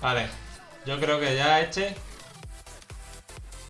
Vale. Yo creo que ya este